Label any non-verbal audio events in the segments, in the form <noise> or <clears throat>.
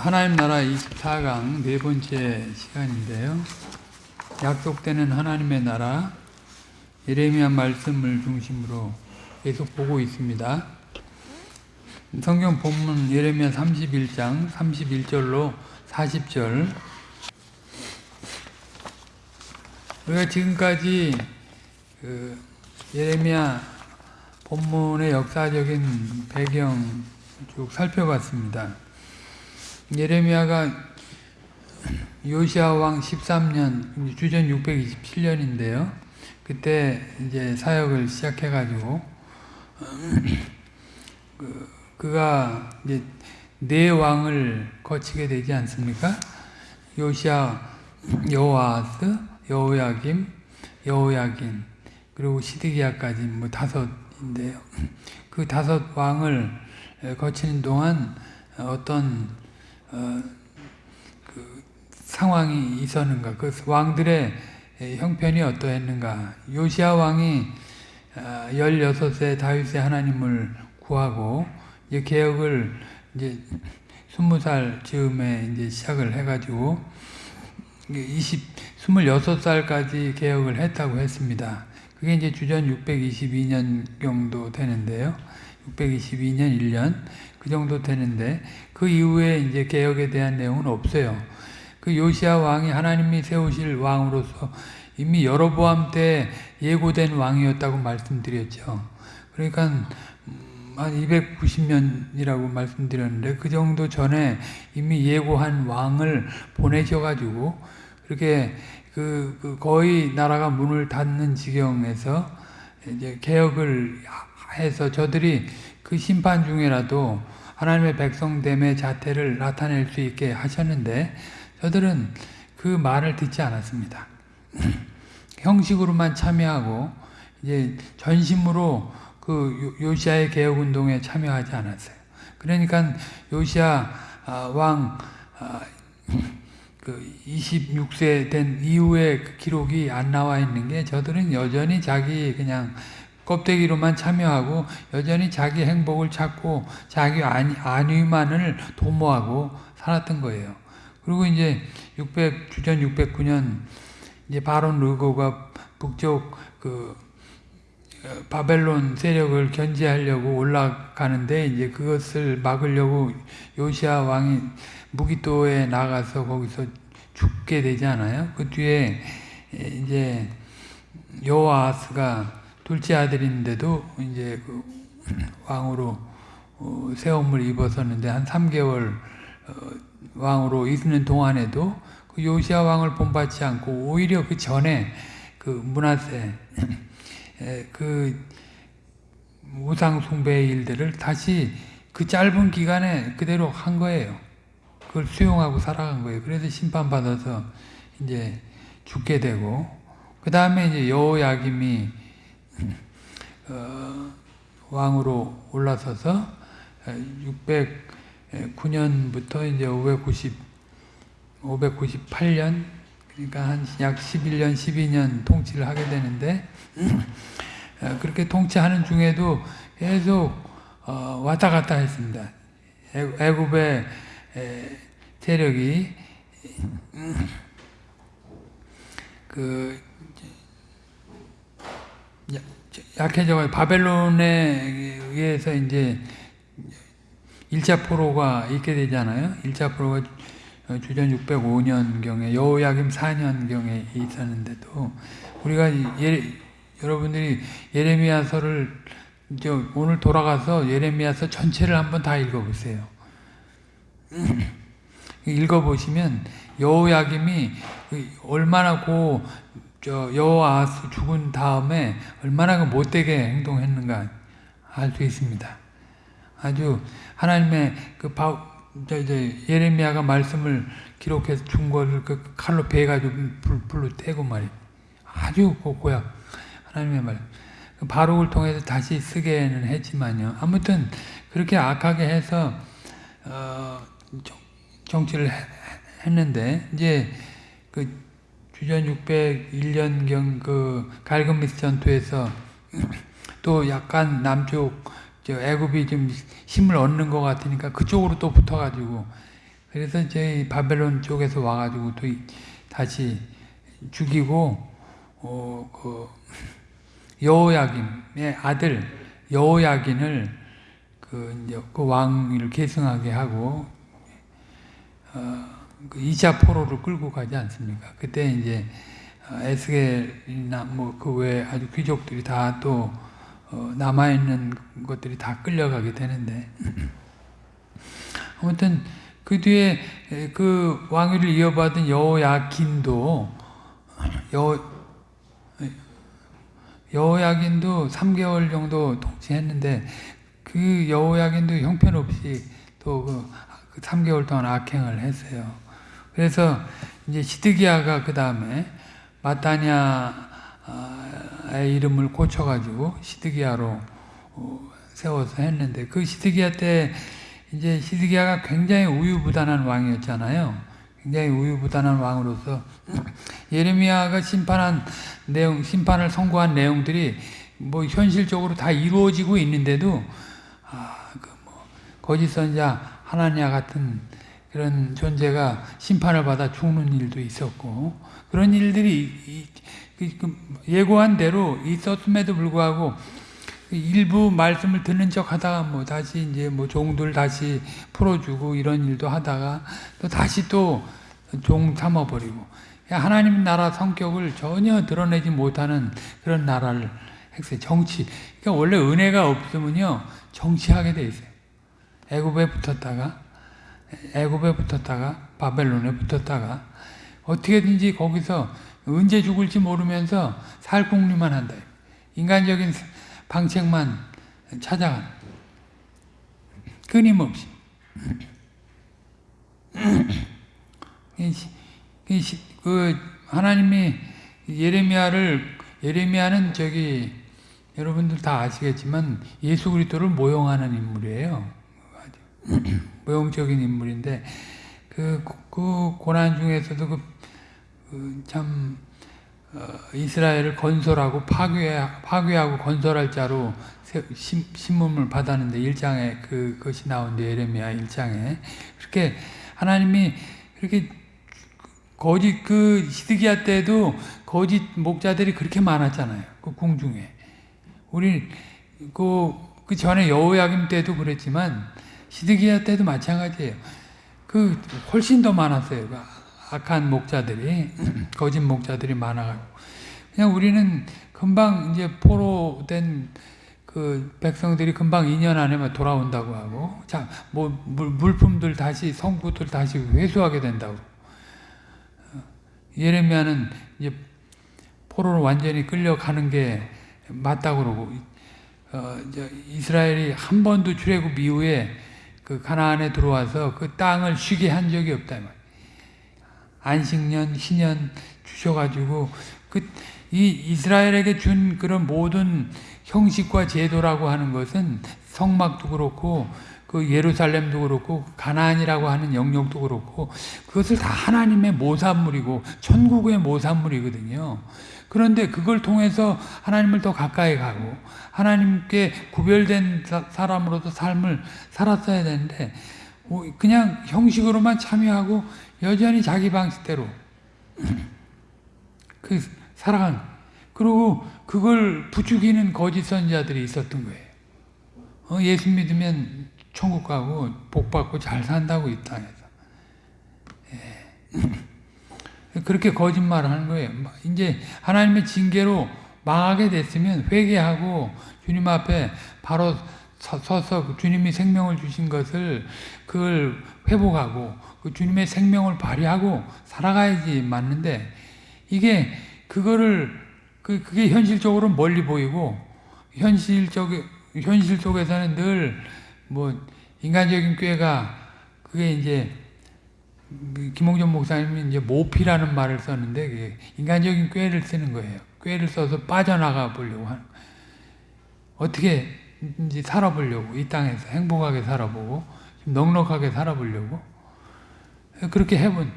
하나님 나라 24강 네 번째 시간인데요. 약속되는 하나님의 나라 예레미야 말씀을 중심으로 계속 보고 있습니다. 성경 본문 예레미야 31장 31절로 40절 우리가 지금까지 그 예레미야 본문의 역사적인 배경 쭉 살펴봤습니다. 예레미야가 요시아 왕 13년 주전 627년인데요. 그때 이제 사역을 시작해 가지고 <clears throat> 그, 그가 이제 네 왕을 거치게 되지 않습니까? 요시아 여호아스, 여호야김, 여호야긴 그리고 시드기야까지 뭐 다섯인데요. <clears throat> 그 다섯 왕을 거치는 동안 어떤 어, 그 상황이 있었는가? 그 왕들의 형편이 어떠했는가? 요시아 왕이 16세 다윗의 하나님을 구하고 이제 개혁을 이제 20살 즈음에 이제 시작을 해가지고 20, 26살까지 개혁을 했다고 했습니다. 그게 이제 주전 622년 정도 되는데요. 622년 1년 그 정도 되는데 그 이후에 이제 개혁에 대한 내용은 없어요. 그 요시아 왕이 하나님이 세우실 왕으로서 이미 여로보암 때 예고된 왕이었다고 말씀드렸죠. 그러니까 한 290년이라고 말씀드렸는데 그 정도 전에 이미 예고한 왕을 보내셔가지고 그렇게 그, 그 거의 나라가 문을 닫는 지경에서 이제 개혁을 해서 저들이 그 심판 중에라도 하나님의 백성됨의 자태를 나타낼 수 있게 하셨는데 저들은 그 말을 듣지 않았습니다. <clears throat> 형식으로만 참여하고 이제 전심으로 그 요시아의 개혁 운동에 참여하지 않았어요. 그러니까 요시아 왕 <clears throat> 26세 된 이후에 그 기록이 안 나와 있는 게 저들은 여전히 자기 그냥 껍데기로만 참여하고 여전히 자기 행복을 찾고 자기 안위만을 도모하고 살았던 거예요. 그리고 이제 600 주전 609년 이제 바론 르고가 북쪽 그 바벨론 세력을 견제하려고 올라가는데 이제 그것을 막으려고 요시아 왕이 무기도에 나가서 거기서 죽게 되지 않아요? 그 뒤에 이제 여호아스가 둘째 아들인데도 이제 그 왕으로 세움을 입었었는데 한 3개월 왕으로 있는 동안에도 그 요시아 왕을 본받지 않고 오히려 그 전에 그 문하세 그 우상 숭배의 일들을 다시 그 짧은 기간에 그대로 한 거예요. 그걸 수용하고 살아간 거예요. 그래서 심판받아서 이제 죽게 되고 그 다음에 이제 여호야김이 어, 왕으로 올라서서 609년부터 이제 590, 598년 그러니까 한 약 11년, 12년 통치를 하게 되는데 그렇게 통치하는 중에도 계속 어, 왔다 갔다 했습니다. 애굽의 세력이 그 약해져 바벨론에 의해서 이제 1차 포로가 있게 되잖아요. 1차 포로가 주전 605년경에 여호야김 4년경에 있었는데도 우리가 예, 여러분들이 예레미야서를 이제 오늘 돌아가서 예레미야서 전체를 한번 다 읽어보세요. <clears throat> 읽어보시면 여호야김이 얼마나 고 여호아스 죽은 다음에 얼마나 못되게 행동했는가 알 수 있습니다. 아주 하나님의 그 바, 저, 저, 예레미야가 말씀을 기록해서 준 거를 그 칼로 베가지고 불, 불로 떼고 말이 아주 고약 하나님의 말. 그 바룩을 통해서 다시 쓰게는 했지만요. 아무튼 그렇게 악하게 해서 어, 정치를 했는데 이제 그 주전 601년경 그 갈그미스 전투에서 <clears throat> 또 약간 남쪽 애굽이 좀 힘을 얻는 것 같으니까 그쪽으로 또 붙어가지고 그래서 저희 바벨론 쪽에서 와가지고 또 다시 죽이고 어, 그 <clears throat> 여호야김의 아들 여호야긴을 그 이제 그 왕위를 계승하게 하고 어, 그 2차 포로를 끌고 가지 않습니까? 그때 이제 어, 에스겔이나 뭐 그 외 아주 귀족들이 다또 어, 남아 있는 것들이 다 끌려가게 되는데 <clears throat> 아무튼 그 뒤에 그 왕위를 이어받은 여호야긴도 <clears throat> 여 여호야긴도 3개월 정도 통치했는데 그 여호야긴도 형편없이 또 그 3개월 동안 악행을 했어요. 그래서 이제 시드기야가 그 다음에 마타냐의 이름을 고쳐가지고 시드기야로 어, 세워서 했는데 그 시드기야 때 이제 시드기야가 굉장히 우유부단한 왕이었잖아요. 굉장히 우유부단한 왕으로서 <clears throat> 예레미야가 심판한 내용, 심판을 선고한 내용들이 뭐 현실적으로 다 이루어지고 있는데도 아, 그 뭐 거짓 선자 하나냐 같은 그런 존재가 심판을 받아 죽는 일도 있었고 그런 일들이 그, 그 예고한 대로 있었음에도 불구하고 일부 말씀을 듣는 척 하다가 뭐 다시 이제 뭐 종들 다시 풀어주고 이런 일도 하다가 또 다시 또 종 삼아버리고 하나님 나라 성격을 전혀 드러내지 못하는 그런 나라를 했어요. 정치. 그러니까 원래 은혜가 없으면요 정치하게 돼 있어요. 애굽에 붙었다가 애굽에 붙었다가 바벨론에 붙었다가 어떻게든지 거기서 언제 죽을지 모르면서 살궁리만 한다. 인간적인 방책만 찾아간 끊임없이 <clears throat> 그 하나님이 예레미야를 예레미야는 저기 여러분들 다 아시겠지만 예수 그리스도를 모형하는 인물이에요. <clears throat> 모형적인 인물인데 그, 그 고난 중에서도 그, 그 참 어, 이스라엘을 건설하고 파괴, 파괴하고 건설할 자로 신, 신문을 받았는데 1장에 그, 것이 나온데 예레미야 1장에 그렇게 하나님이 그렇게 거짓 그 시드기야 때도 거짓 목자들이 그렇게 많았잖아요. 그 궁중에. 우리 그, 그 전에 여호야김 때도 그랬지만 시드기야 때도 마찬가지예요. 그 훨씬 더 많았어요. 그 악한 목자들이 <clears throat> 거짓 목자들이 많아가지고 그냥 우리는 금방 이제 포로된 그 백성들이 금방 2년 안에만 돌아온다고 하고 자뭐 물품들 다시 성구들 다시 회수하게 된다고 예레미야는 이제 포로로 완전히 끌려가는 게 맞다고 그러고 어, 이스라엘이 한 번도 출애굽 이후에 그 가나안에 들어와서 그 땅을 쉬게 한 적이 없다. 안식년, 희년 주셔가지고 그 이 이스라엘에게 준 그런 모든 형식과 제도라고 하는 것은 성막도 그렇고 그 예루살렘도 그렇고 가나안이라고 하는 영역도 그렇고 그것을 다 하나님의 모산물이고 천국의 모산물이거든요. 그런데 그걸 통해서 하나님을 더 가까이 가고 하나님께 구별된 사람으로서 삶을 살았어야 되는데 뭐 그냥 형식으로만 참여하고 여전히 자기 방식대로 <clears throat> 그 살아간 그리고 그걸 부추기는 거짓 선자들이 있었던 거예요. 어, 예수 믿으면 천국 가고 복 받고 잘 산다고 이 땅에서. 예. <clears throat> 그렇게 거짓말을 하는 거예요. 이제 하나님의 징계로 망하게 됐으면 회개하고 주님 앞에 바로 서서 주님이 생명을 주신 것을 그걸 회복하고 그 주님의 생명을 발휘하고 살아가야지 맞는데 이게 그거를 그 그게 현실적으로 멀리 보이고 현실적 현실 속에서는 늘 뭐 인간적인 꾀가 그게 이제 김홍전 목사님이 이제 모피라는 말을 썼는데 인간적인 꾀를 쓰는 거예요. 꾀를 써서 빠져나가 보려고 하는. 어떻게 이제 살아보려고 이 땅에서 행복하게 살아보고 넉넉하게 살아보려고 그렇게 해본.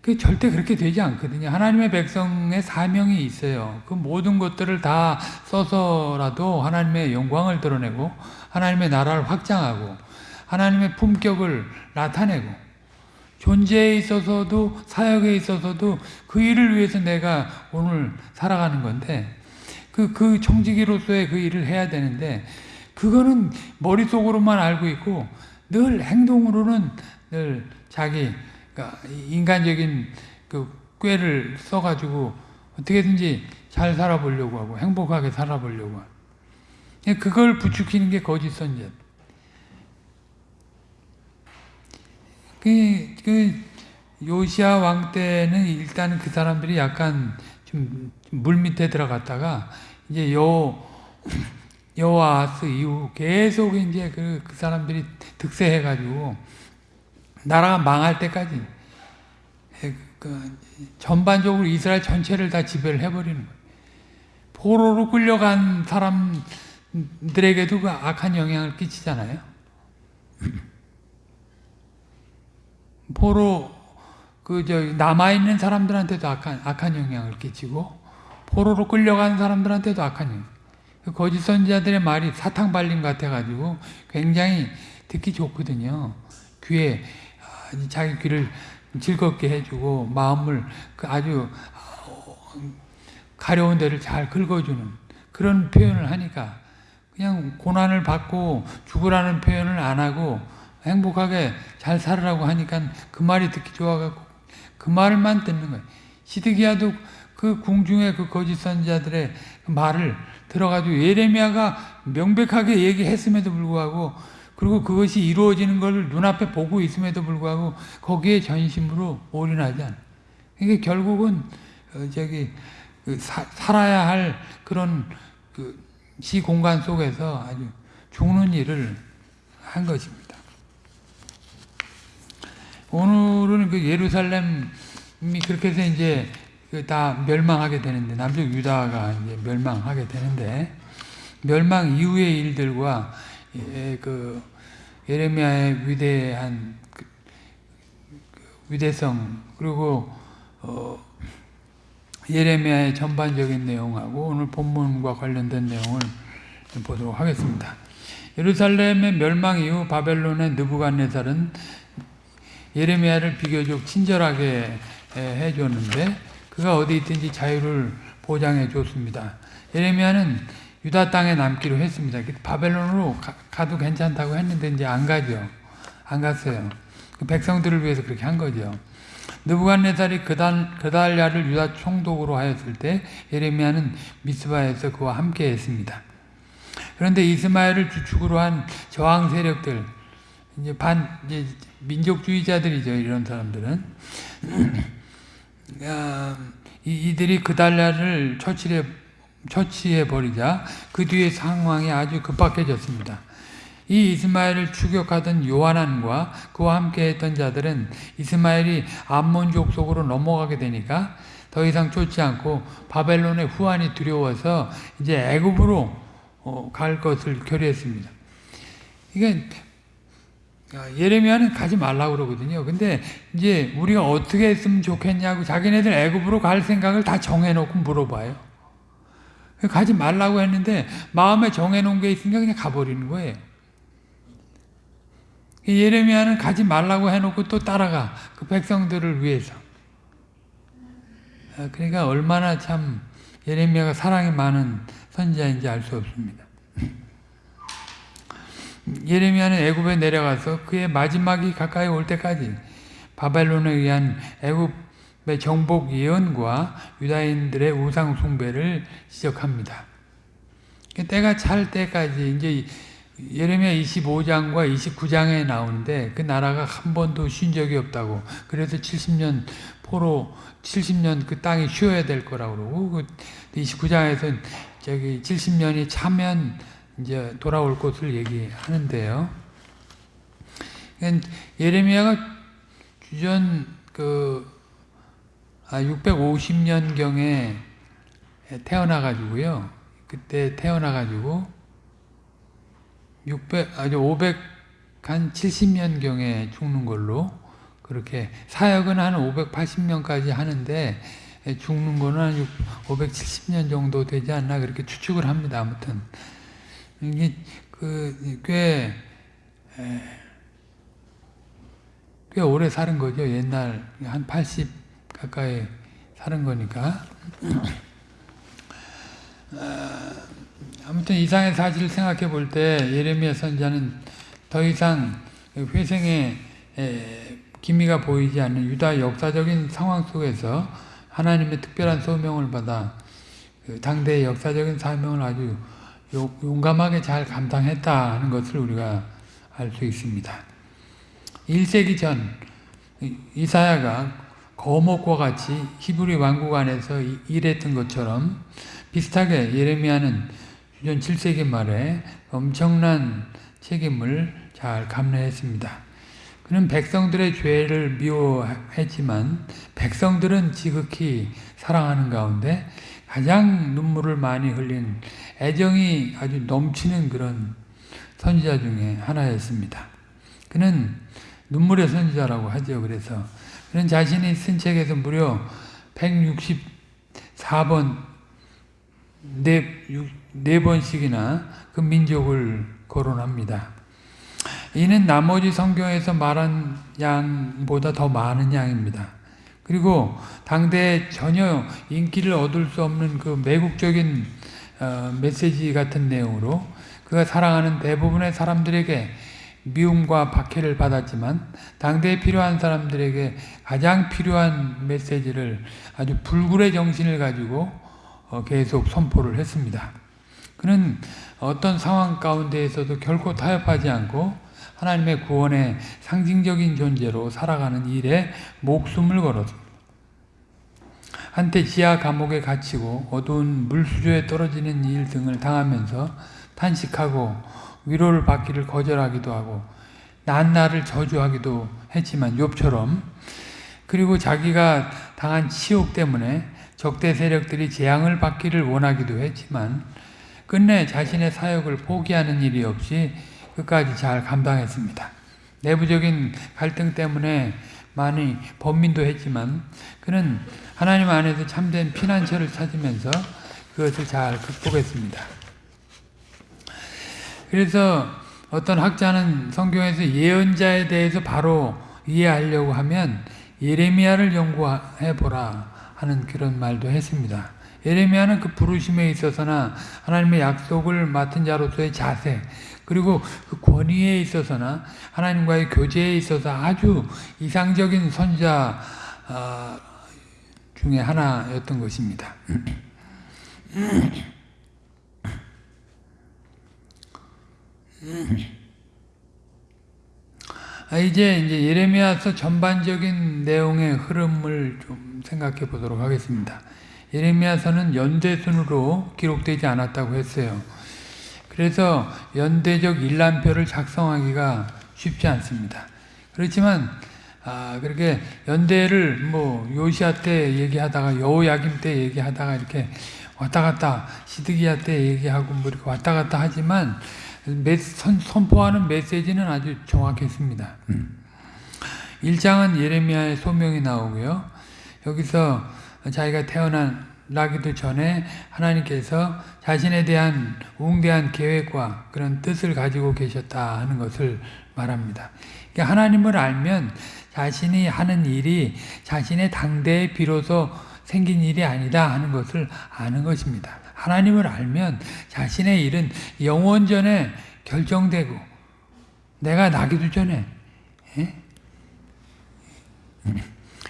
그 절대 그렇게 되지 않거든요. 하나님의 백성의 사명이 있어요. 그 모든 것들을 다 써서라도 하나님의 영광을 드러내고 하나님의 나라를 확장하고 하나님의 품격을 나타내고 존재에 있어서도 사역에 있어서도 그 일을 위해서 내가 오늘 살아가는 건데 그, 그 청지기로서의 그 일을 해야 되는데 그거는 머릿속으로만 알고 있고 늘 행동으로는 늘 자기 그러니까 인간적인 그 꾀를 써가지고 어떻게든지 잘 살아보려고 하고 행복하게 살아보려고 하고 그걸 부추기는 게 거짓 선전. 그, 그 요시아 왕 때는 일단 그 사람들이 약간 좀 물 밑에 들어갔다가 이제 여 여호아스 이후 계속 이제 그, 그 사람들이 득세해 가지고 나라가 망할 때까지 그 전반적으로 이스라엘 전체를 다 지배를 해버리는 거예요. 포로로 끌려간 사람들에게도 그 악한 영향을 끼치잖아요. 포로 그 저 남아 있는 사람들한테도 악한 악한 영향을 끼치고 포로로 끌려간 사람들한테도 악한 영향. 그 거짓 선지자들의 말이 사탕 발림 같아 가지고 굉장히 듣기 좋거든요. 귀에 아, 자기 귀를 즐겁게 해주고 마음을 그 아주 가려운 데를 잘 긁어주는 그런 표현을 하니까 그냥 고난을 받고 죽으라는 표현을 안 하고 행복하게 잘 살으라고 하니까 그 말이 듣기 좋아갖고 그 말만 듣는 거예요. 시드기야도 그 궁중의 그 거짓 선지자들의 그 말을 들어가지고 예레미야가 명백하게 얘기했음에도 불구하고 그리고 그것이 이루어지는 걸 눈앞에 보고 있음에도 불구하고 거기에 전심으로 올인하지 않아. 이게 결국은 어, 저기 그 사, 살아야 할 그런 그 시 공간 속에서 아주 죽는 일을 한 것입니다. 오늘은 그 예루살렘이 그렇게 해서 이제 그다 멸망하게 되는데 남쪽 유다가 이제 멸망하게 되는데 멸망 이후의 일들과 예, 그 예레미야의 위대한 그, 그 위대성 그리고 어, 예레미야의 전반적인 내용하고 오늘 본문과 관련된 내용을 보도록 하겠습니다. 예루살렘의 멸망 이후 바벨론의 느부갓네살은 예레미야를 비교적 친절하게 해줬는데 그가 어디 있든지 자유를 보장해 줬습니다. 예레미야는 유다 땅에 남기로 했습니다. 바벨론으로 가, 도 괜찮다고 했는데 이제 안 가죠. 안 갔어요. 그 백성들을 위해서 그렇게 한 거죠. 느부갓네살이 그달, 그달야를 유다 총독으로 하였을 때 예레미야는 미스바에서 그와 함께 했습니다. 그런데 이스마엘을 주축으로 한 저항 세력들, 이제 반, 이제 민족주의자들이죠, 이런 사람들은. <clears throat> 아, 이들이 그달야를 처치해, 처치해 버리자 그 뒤에 상황이 아주 급박해졌습니다. 이 이스마엘을 추격하던 요한안과 그와 함께 했던 자들은 이스마엘이 암몬족 속으로 넘어가게 되니까 더 이상 쫓지 않고 바벨론의 후환이 두려워서 이제 애굽으로 어, 갈 것을 결의했습니다. 이게 예레미야는 가지 말라고 그러거든요. 근데 이제 우리가 어떻게 했으면 좋겠냐고 자기네들 애굽으로 갈 생각을 다 정해놓고 물어봐요. 가지 말라고 했는데 마음에 정해놓은 게 있으니까 그냥 가버리는 거예요. 예레미야는 가지 말라고 해놓고 또 따라가 그 백성들을 위해서. 아, 그러니까 얼마나 참 예레미야가 사랑이 많은 선지자인지 알 수 없습니다. 예레미야는 애굽에 내려가서 그의 마지막이 가까이 올 때까지 바벨론에 의한 애굽의 정복 예언과 유다인들의 우상 숭배를 지적합니다. 때가 찰 때까지 이제 예레미야 25장과 29장에 나오는데 그 나라가 한 번도 쉰 적이 없다고. 그래서 70년 포로 70년 그 땅이 쉬어야 될 거라고 그러고 그 29장에서 저기 70년이 차면 이제 돌아올 것을 얘기하는데요. 그러니까 예레미야가 주전 그 650년경에 아, 태어나 가지고요. 그때 태어나 가지고 600 아주 500한 70년경에 죽는 걸로 그렇게 사역은 한 580년까지 하는데 죽는 거는 한 570년 정도 되지 않나 그렇게 추측을 합니다. 아무튼 이게 그꽤 꽤 오래 사는 거죠. 옛날 한 80 가까이 사는 거니까. 아, 아무튼 이상의 사실을 생각해 볼 때 예레미야 선자는 더 이상 회생의 에, 기미가 보이지 않는 유다 역사적인 상황 속에서 하나님의 특별한 소명을 받아 그 당대의 역사적인 사명을 아주 요- 용감하게 잘 감당했다 하는 것을 우리가 알 수 있습니다. 1세기 전 이- 이사야가 거목과 같이 히브리 왕국 안에서 이- 일했던 것처럼 비슷하게 예레미야는 주전 7세기 말에 엄청난 책임을 잘 감내했습니다. 그는 백성들의 죄를 미워했지만 백성들은 지극히 사랑하는 가운데 가장 눈물을 많이 흘린 애정이 아주 넘치는 그런 선지자 중에 하나였습니다. 그는 눈물의 선지자라고 하죠. 그래서 그는 자신이 쓴 책에서 무려 164번 네, 육- 네 번씩이나 그 민족을 거론합니다. 이는 나머지 성경에서 말한 양보다 더 많은 양입니다. 그리고 당대에 전혀 인기를 얻을 수 없는 그 매국적인 어, 메시지 같은 내용으로 그가 사랑하는 대부분의 사람들에게 미움과 박해를 받았지만 당대에 필요한 사람들에게 가장 필요한 메시지를 아주 불굴의 정신을 가지고 어, 계속 선포를 했습니다. 그는 어떤 상황 가운데에서도 결코 타협하지 않고 하나님의 구원의 상징적인 존재로 살아가는 일에 목숨을 걸었습니다. 한때 지하 감옥에 갇히고 어두운 물수조에 떨어지는 일 등을 당하면서 탄식하고 위로를 받기를 거절하기도 하고 난나를 저주하기도 했지만 욥처럼 그리고 자기가 당한 치욕 때문에 적대 세력들이 재앙을 받기를 원하기도 했지만 끝내 자신의 사역을 포기하는 일이 없이 끝까지 잘 감당했습니다. 내부적인 갈등 때문에 많이 번민도 했지만 그는 하나님 안에서 참된 피난처를 찾으면서 그것을 잘 극복했습니다. 그래서 어떤 학자는 성경에서 예언자에 대해서 바로 이해하려고 하면 예레미야를 연구해 보라 하는 그런 말도 했습니다. 예레미야는 그 부르심에 있어서나 하나님의 약속을 맡은 자로서의 자세 그리고 그 권위에 있어서나 하나님과의 교제에 있어서 아주 이상적인 선자 어, 중에 하나였던 것입니다. 아, 이제 이제 예레미야서 전반적인 내용의 흐름을 좀 생각해 보도록 하겠습니다. 예레미야서는 연대순으로 기록되지 않았다고 했어요. 그래서 연대적 일람표를 작성하기가 쉽지 않습니다. 그렇지만 아, 그렇게 연대를 뭐 요시아 때 얘기하다가 여호야김 때 얘기하다가 이렇게 왔다 갔다 시드기야 때 얘기하고 뭐 이렇게 왔다 갔다 하지만 메, 선, 선포하는 메시지는 아주 정확했습니다. 1장은 예레미야의 소명이 나오고요. 여기서 자기가 태어나기도 전에 하나님께서 자신에 대한 웅대한 계획과 그런 뜻을 가지고 계셨다 하는 것을 말합니다. 하나님을 알면 자신이 하는 일이 자신의 당대에 비로소 생긴 일이 아니다 하는 것을 아는 것입니다. 하나님을 알면 자신의 일은 영원 전에 결정되고 내가 나기도 전에 예? <laughs>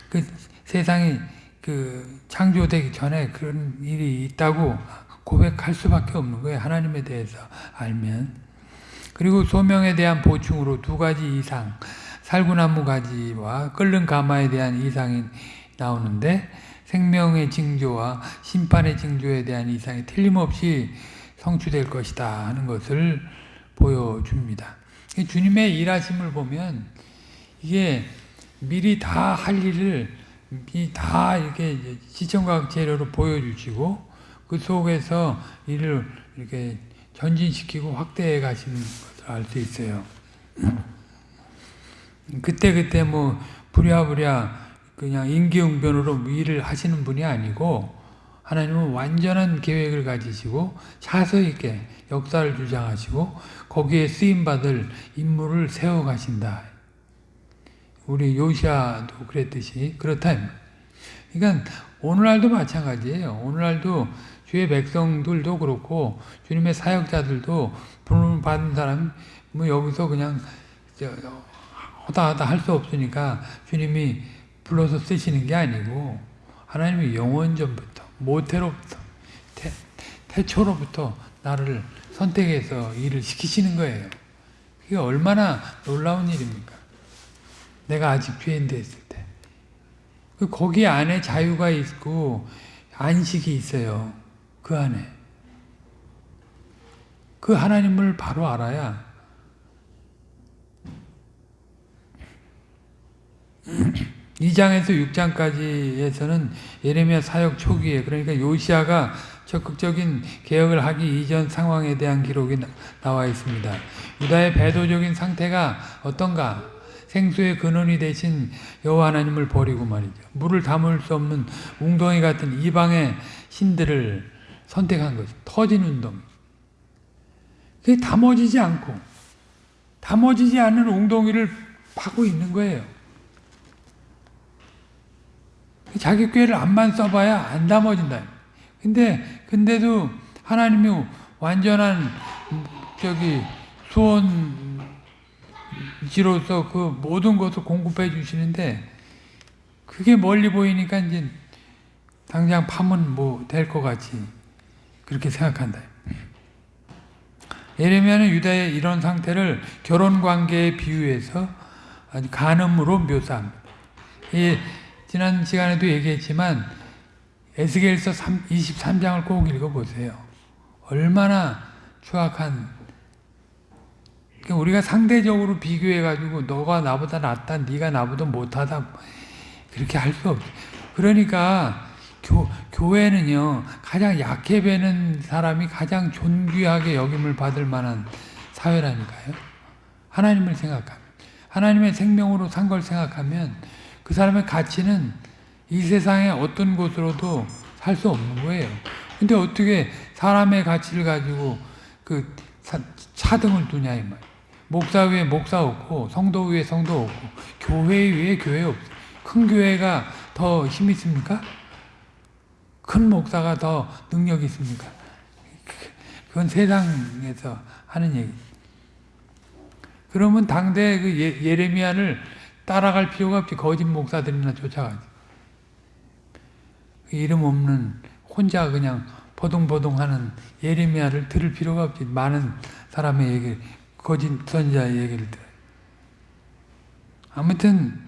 그 세상이 그 창조되기 전에 그런 일이 있다고 고백할 수밖에 없는 거예요. 하나님에 대해서 알면. 그리고 소명에 대한 보충으로 두 가지 이상, 살구나무 가지와 끓는 가마에 대한 이상이 나오는데 생명의 징조와 심판의 징조에 대한 이상이 틀림없이 성취될 것이다 하는 것을 보여줍니다. 주님의 일하심을 보면 이게 미리 다 할 일을 다 이렇게 시청각 재료로 보여주시고 그 속에서 일을 이렇게 전진시키고 확대해 가시는 것을 알 수 있어요. 그때 그때 뭐 부랴부랴 그냥 임기응변으로 일을 하시는 분이 아니고 하나님은 완전한 계획을 가지시고 차서 있게 역사를 주장하시고 거기에 쓰임 받을 인물을 세워 가신다. 우리 요시아도 그랬듯이 그렇다. 그러니까 오늘날도 마찬가지예요. 오늘날도 주의 백성들도 그렇고 주님의 사역자들도 부름 받은 사람 뭐 여기서 그냥 저, 하다 하다 할 수 없으니까 주님이 불러서 쓰시는 게 아니고 하나님이 영원전부터 모태로부터 태, 태초로부터 나를 선택해서 일을 시키시는 거예요. 그게 얼마나 놀라운 일입니까? 내가 아직 죄인데 있을 때. 그 거기 안에 자유가 있고 안식이 있어요. 그 안에. 그 하나님을 바로 알아야 이장에서 6장까지에서는 예레미야 사역 초기에 그러니까 요시아가 적극적인 개혁을 하기 이전 상황에 대한 기록이 나와 있습니다. 유다의 배도적인 상태가 어떤가? 생수의 근원이 되신 여호와 하나님을 버리고 말이죠. 물을 담을 수 없는 웅덩이 같은 이방의 신들을 선택한 거죠. 터진 웅덩이. 그게 담아지지 않고 담아지지 않는 웅덩이를 파고 있는 거예요. 자기 꾀를 안만 써봐야 안 담아진다. 근데 근데도 하나님이 완전한 저기 수원지로서 그 모든 것을 공급해 주시는데 그게 멀리 보이니까 이제 당장 파면 뭐 될 것 같이 그렇게 생각한다. 예레미야는 유다의 이런 상태를 결혼 관계에 비유해서 간음으로 묘사합니다. 이 지난 시간에도 얘기했지만 에스겔서 23장을 꼭 읽어보세요. 얼마나 추악한 그러니까 우리가 상대적으로 비교해가지고 너가 나보다 낫다, 네가 나보다 못하다 그렇게 할 수 없어. 그러니까 교, 교회는요 가장 약해 배는 사람이 가장 존귀하게 여김을 받을 만한 사회라니까요. 하나님을 생각하면 하나님의 생명으로 산 걸 생각하면 그 사람의 가치는 이 세상의 어떤 곳으로도 살 수 없는 거예요. 근데 어떻게 사람의 가치를 가지고 그 차등을 두냐 이 말. 목사 위에 목사 없고 성도 위에 성도 없고 교회 위에 교회 없어. 큰 교회가 더 힘 있습니까? 큰 목사가 더 능력 있습니까? 그건 세상에서 하는 얘기. 그러면 당대 그 예, 예레미야를 따라갈 필요가 없지. 거짓 목사들이나 쫓아가지. 이름 없는 혼자 그냥 버둥버둥하는 예레미야를 들을 필요가 없지. 많은 사람의 얘기, 거짓 선자의 얘기를 들어요. 아무튼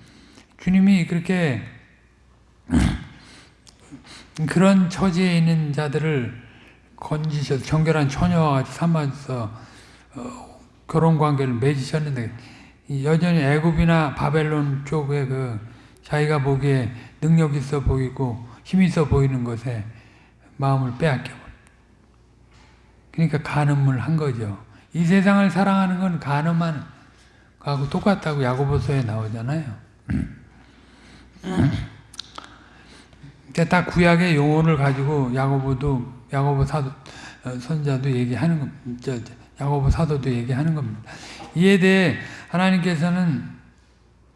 주님이 그렇게 <clears throat> 그런 처지에 있는 자들을 건지셔서 정결한 처녀와 같이 삼아서 어, 결혼 관계를 맺으셨는데 여전히 애굽이나 바벨론 쪽에 그 자기가 보기에 능력 있어 보이고 힘 있어 보이는 것에 마음을 빼앗겨 그러니까 간음을 한 거죠. 이 세상을 사랑하는 건 간음하는 거하고 똑같다고 야고보서에 나오잖아요. <clears throat> 다 구약의 용어를 가지고 야고보도 야고보 사도 어, 선자도 얘기하는 겁니다. 야고보 사도도 얘기하는 겁니다. 이에 대해 하나님께서는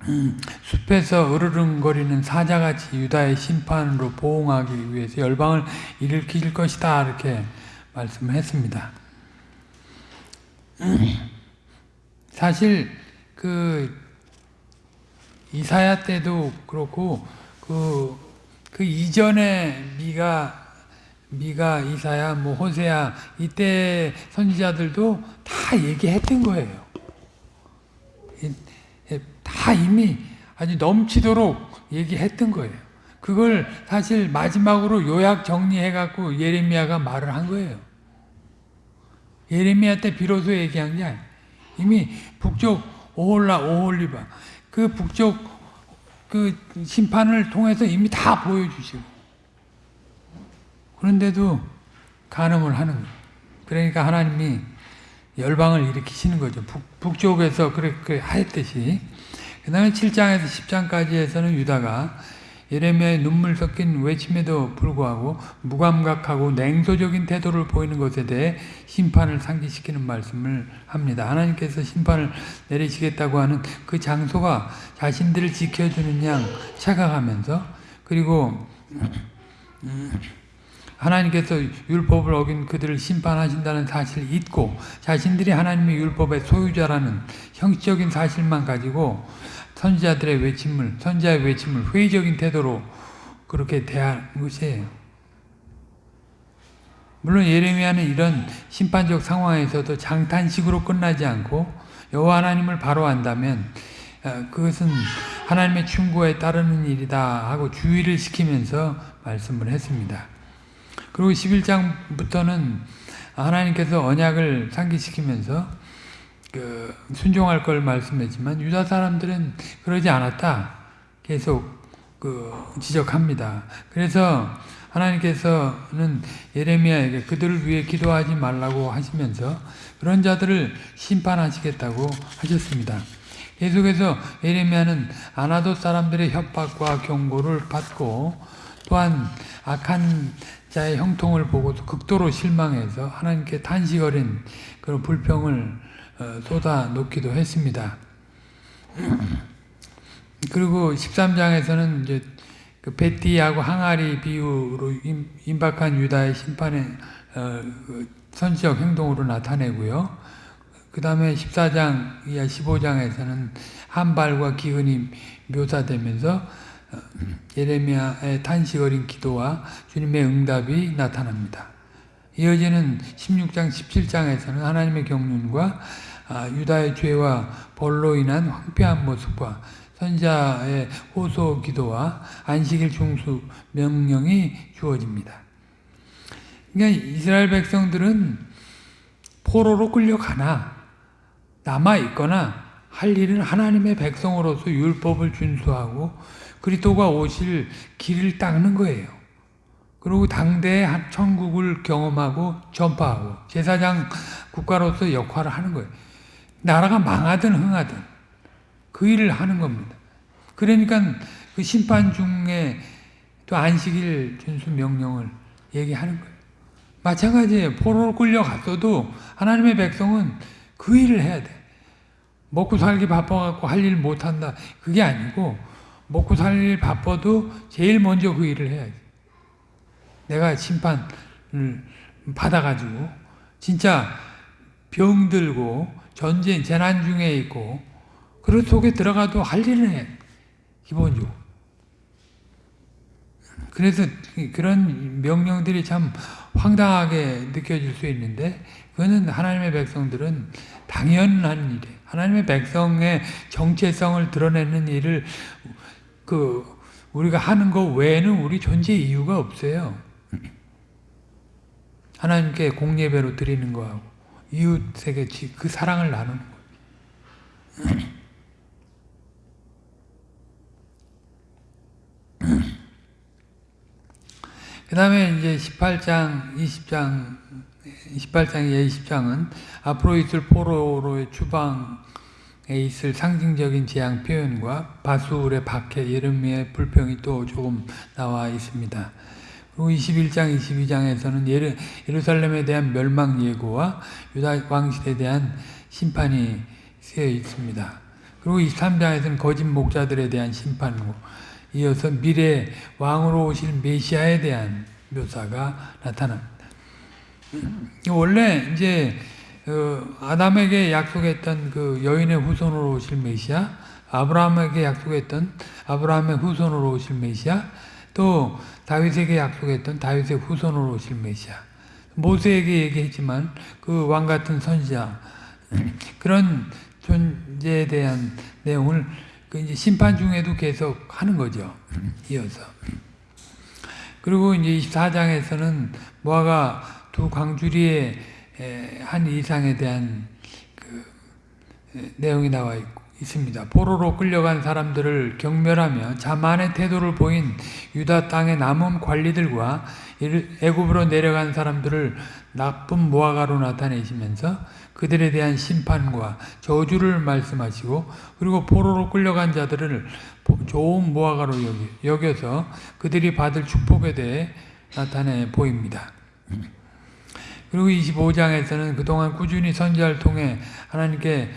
음, 숲에서 으르릉거리는 사자같이 유다의 심판으로 보응하기 위해서 열방을 일으킬 것이다 이렇게 말씀을 했습니다. 사실 그 이사야 때도 그렇고 그, 그 이전에 미가 미가 이사야 뭐 호세야 이때 선지자들도 다 얘기했던 거예요. 다 이미 아주 넘치도록 얘기했던 거예요. 그걸 사실 마지막으로 요약 정리해갖고 예레미야가 말을 한 거예요. 예레미야 때 비로소 얘기한 게 아니에요. 이미 북쪽 오홀라 오홀리바 그 북쪽 그 심판을 통해서 이미 다 보여주시고 그런데도 간음을 하는 거예요. 그러니까 하나님이 열방을 일으키시는 거죠. 북, 쪽에서 그렇게 하였듯이. 그 다음에 7장에서 10장까지에서는 유다가 예레미야의 눈물 섞인 외침에도 불구하고 무감각하고 냉소적인 태도를 보이는 것에 대해 심판을 상기시키는 말씀을 합니다. 하나님께서 심판을 내리시겠다고 하는 그 장소가 자신들을 지켜주는 양 착각하면서 그리고 하나님께서 율법을 어긴 그들을 심판하신다는 사실을 잊고 자신들이 하나님의 율법의 소유자라는 형식적인 사실만 가지고 선지자들의 외침을 선지자의 외침을 회의적인 태도로 그렇게 대한 것이에요. 물론 예레미야는 이런 심판적 상황에서도 장탄식으로 끝나지 않고 여호와 하나님을 바로 안다면 어, 그것은 하나님의 충고에 따르는 일이다 하고 주의를 시키면서 말씀을 했습니다. 그리고 11장부터는 하나님께서 언약을 상기시키면서 그 순종할 걸 말씀했지만 유다 사람들은 그러지 않았다. 계속 그 지적합니다. 그래서 하나님께서는 예레미야에게 그들을 위해 기도하지 말라고 하시면서 그런 자들을 심판하시겠다고 하셨습니다. 계속해서 예레미야는 아나도 사람들의 협박과 경고를 받고 또한 악한 자의 형통을 보고도 극도로 실망해서 하나님께 탄식 어린 그런 불평을 어, 쏟아 놓기도 했습니다. <clears throat> 그리고 13장에서는 이제 그 베티하고 항아리 비유로 임박한 유다의 심판의 어, 그 선지적 행동으로 나타내고요. 그 다음에 14장 이하 15장에서는 한발과 기근이 묘사되면서 어, 예레미야의 탄식 어린 기도와 주님의 응답이 나타납니다. 이어지는 16장 17장에서는 하나님의 경륜과 아, 유다의 죄와 벌로 인한 황폐한 모습과 선자의 호소 기도와 안식일 중수 명령이 주어집니다. 그러니까 이스라엘 백성들은 포로로 끌려가나 남아 있거나 할 일은 하나님의 백성으로서 율법을 준수하고 그리스도가 오실 길을 닦는 거예요. 그리고 당대의 천국을 경험하고 전파하고 제사장 국가로서 역할을 하는 거예요. 나라가 망하든 흥하든 그 일을 하는 겁니다. 그러니까 그 심판 중에 또 안식일 준수 명령을 얘기하는 거예요. 마찬가지예요. 포로로 끌려갔어도 하나님의 백성은 그 일을 해야 돼. 먹고 살기 바빠갖고 할 일 못한다. 그게 아니고 먹고 살일 바빠도 제일 먼저 그 일을 해야지. 내가 심판을 받아가지고 진짜 병들고 전쟁, 재난 중에 있고 그런 속에 들어가도 할 일은 해. 기본적으로. 그래서 그런 명령들이 참 황당하게 느껴질 수 있는데 그거는 하나님의 백성들은 당연한 일이에요. 하나님의 백성의 정체성을 드러내는 일을 그 우리가 하는 것 외에는 우리 존재 이유가 없어요. 하나님께 공예배로 드리는 거하고 이웃에게 그 사랑을 나누는 거예요. <clears throat> 그 다음에 이제 18장, 20장, 18장, 20장은 앞으로 있을 포로로의 추방에 있을 상징적인 재앙 표현과 바술의 박해, 예르미의 불평이 또 조금 나와 있습니다. 그리고 21장, 22장에서는 예루, 예루살렘에 대한 멸망 예고와 유다 왕실에 대한 심판이 쓰여 있습니다. 그리고 23장에서는 거짓 목자들에 대한 심판이고 이어서 미래 왕으로 오실 메시아에 대한 묘사가 나타납니다. 원래 이제 그 아담에게 약속했던 그 여인의 후손으로 오실 메시아, 아브라함에게 약속했던 아브라함의 후손으로 오실 메시아, 또 다윗에게 약속했던 다윗의 후손으로 오실 메시아. 모세에게 얘기했지만 그 왕 같은 선지자 <clears throat> 그런 존재에 대한 내용을 그 이제 심판 중에도 계속 하는 거죠. <clears throat> 이어서. 그리고 이제 24장에서는 모아가 두 광주리의 한 이상에 대한 그 내용이 나와 있습니다. 포로로 끌려간 사람들을 경멸하며 자만의 태도를 보인 유다 땅의 남은 관리들과 애굽으로 내려간 사람들을 나쁜 무화과로 나타내시면서 그들에 대한 심판과 저주를 말씀하시고 그리고 포로로 끌려간 자들을 좋은 무화과로 여겨서 그들이 받을 축복에 대해 나타내 보입니다. 그리고 25장에서는 그동안 꾸준히 선지자를 통해 하나님께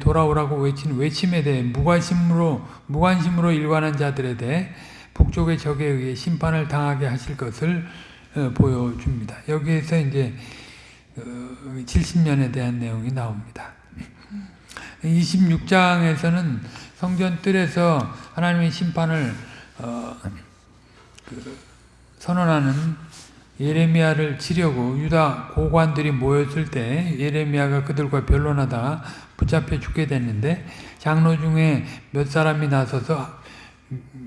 돌아오라고 외친 외침에 대해 무관심으로 무관심으로 일관한 자들에 대해 북쪽의 적에 의해 심판을 당하게 하실 것을 어, 보여줍니다. 여기에서 이제 70년에 어, 대한 내용이 나옵니다. 26장에서는 성전 뜰에서 하나님의 심판을 어, 그 선언하는 예레미야를 치려고 유다 고관들이 모였을 때 예레미야가 그들과 변론하다 붙잡혀 죽게 됐는데 장로 중에 몇 사람이 나서서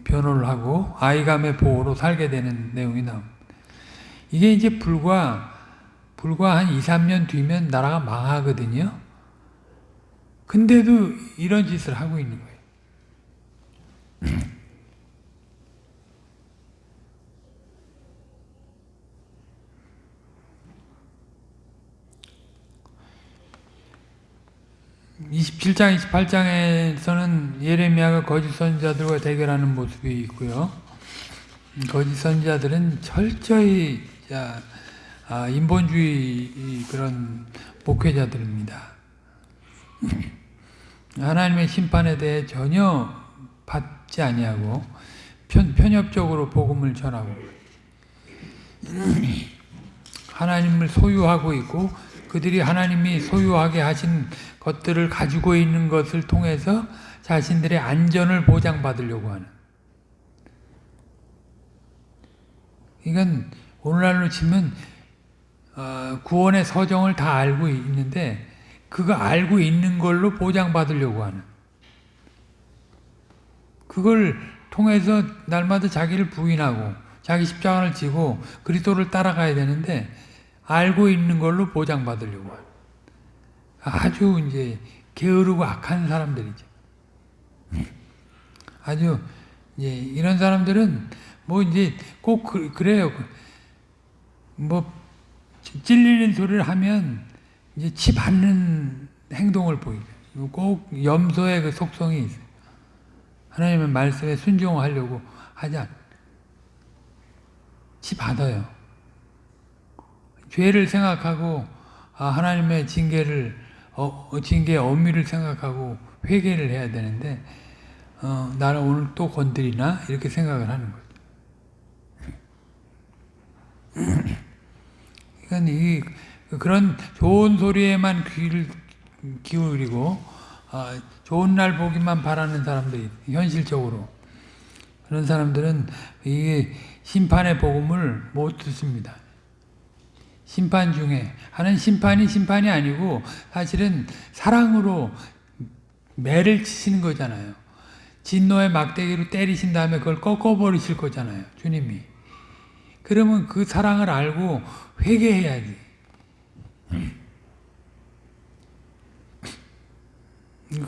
변호를 하고 아이감의 보호로 살게 되는 내용이 나옵니다. 이게 이제 불과 불과 한 2, 3년 뒤면 나라가 망하거든요. 근데도 이런 짓을 하고 있는 거예요. <clears throat> 27장, 28장에서는 예레미야가 거짓 선지자들과 대결하는 모습이 있고요. 거짓 선지자들은 철저히 아, 인본주의 그런 목회자들입니다. <laughs> 하나님의 심판에 대해 전혀 받지 아니하고 편, 편협적으로 복음을 전하고 <clears throat> 하나님을 소유하고 있고 그들이 하나님이 소유하게 하신 것들을 가지고 있는 것을 통해서 자신들의 안전을 보장받으려고 하는. 이건 오늘날로 치면 어, 구원의 서정을 다 알고 있는데 그거 알고 있는 걸로 보장받으려고 하는. 그걸 통해서 날마다 자기를 부인하고 자기 십자가를 지고 그리스도를 따라가야 되는데 알고 있는 걸로 보장받으려고 하는 아주 이제 게으르고 악한 사람들이죠. 아주 이제 이런 사람들은 뭐 이제 꼭 그, 래요 뭐 찔리는 소리를 하면 이제 치 받는 행동을 보이죠. 꼭 염소의 그 속성이 있어요. 하나님의 말씀에 순종하려고 하지 않. 치 받아요. 죄를 생각하고 아, 하나님의 징계를 어, 어, 징계의 엄미를 생각하고 회개를 해야 되는데 어, 나는 오늘 또 건드리나 이렇게 생각을 하는 거죠. <laughs> 그러니까 이 그런 좋은 소리에만 귀를 기울이고 어, 좋은 날 보기만 바라는 사람들이 현실적으로 그런 사람들은 이 심판의 복음을 못 듣습니다. 심판 중에 하는 심판이 심판이 아니고 사실은 사랑으로 매를 치시는 거잖아요. 진노의 막대기로 때리신 다음에 그걸 꺾어버리실 거잖아요. 주님이. 그러면 그 사랑을 알고 회개해야지.